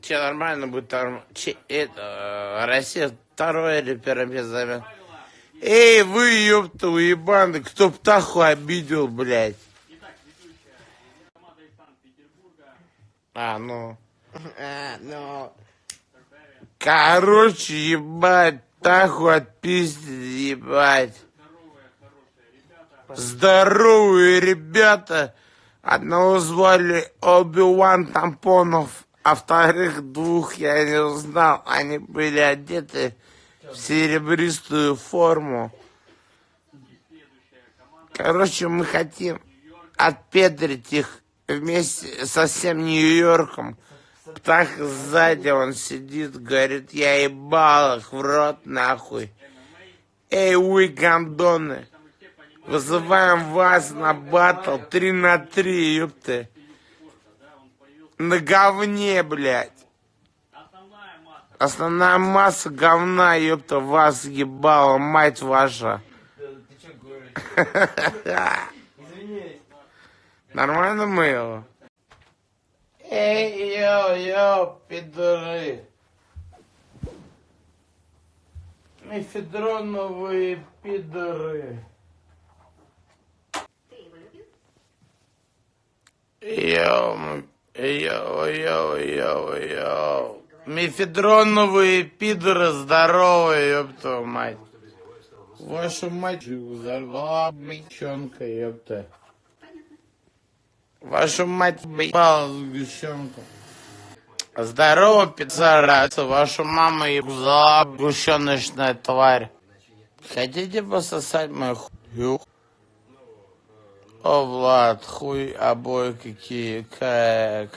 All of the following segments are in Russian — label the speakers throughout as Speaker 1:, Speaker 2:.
Speaker 1: Че, нормально будет там... Че, это... Россия второе или первое место займет. Эй, вы, ёпта, уебаны, кто птаху обидел, блядь? А, ну... А, ну... Короче, ебать, птаху отпиздили, ебать. Здоровые ребята. Одного звали Оби-Ван Тампонов, а вторых двух я не узнал. Они были одеты в серебристую форму. Короче, мы хотим отпедрить их вместе со всем Нью-Йорком. Птах сзади, он сидит, говорит, я ебал их в рот нахуй. Эй, вы гандоны, вызываем вас на батл 3 на 3, ёпты. На говне, блядь. Основная масса говна, ёпта, вас ебала, мать ваша. Нормально мы его? Эй, йо-йо, пидоры. Мефедроновые пидоры. Йо, м- йо, йо, йо, йо. Мефедроновые пидоры здоровые, ёпта мать. Вашу мать взорвала бычонка, ёпта. Вашу мать ебала сгущенку. Здорово, пиццараса. Вашу маму ебала сгущеночная тварь. Хотите пососать мою хую? О, Влад, хуй обои какие, как.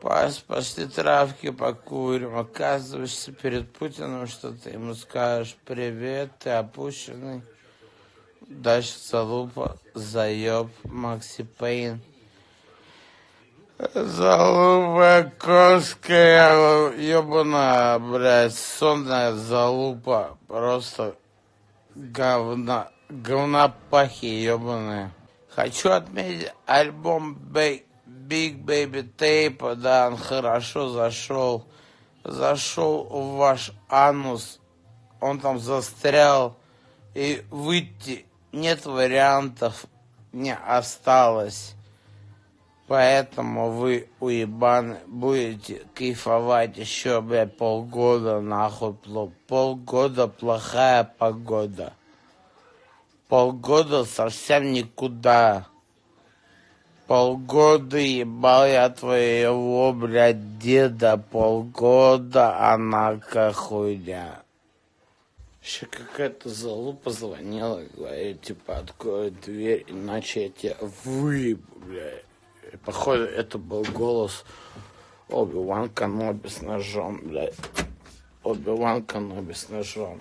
Speaker 1: Пас, пошли травки покурим. Оказываешься перед Путиным, что ты ему скажешь. Привет, ты опущенный. Дальше залупа, заеб, Макси Пейн. Залупа конская, ебаная, блядь, сонная залупа. Просто говна, говнопахи ебаные. Хочу отметить альбом Big, Baby Tape, да, он хорошо зашел. Зашел в ваш анус, он там застрял. И выйти нет вариантов, не осталось. Поэтому вы, уебаны, будете кайфовать еще, блядь, полгода, нахуй, полгода плохая погода. Полгода совсем никуда. Полгода ебал я твоего, блядь, деда. Полгода она хуйня. Еще какая-то залупа звонила, говорит, типа, открой дверь, иначе я тебя выебу, блядь. И, походу, это был голос Оби-Ван Каноби с ножом, блядь. Оби-Ван Каноби с ножом.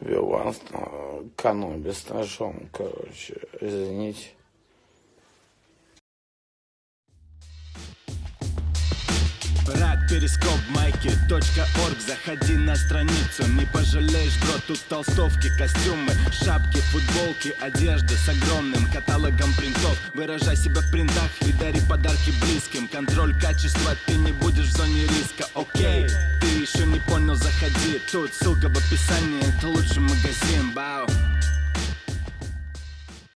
Speaker 1: Оби-Ван Каноби с ножом, короче, извините.
Speaker 2: Перископ, майки, орг. Заходи на страницу, не пожалеешь, бро Тут толстовки, костюмы, шапки, футболки Одежда с огромным каталогом принтов. Выражай себя в принтах и дари подарки близким. Контроль качества, ты не будешь в зоне риска, окей Ты еще не понял, заходи. Тут ссылка в описании, это лучший магазин, бау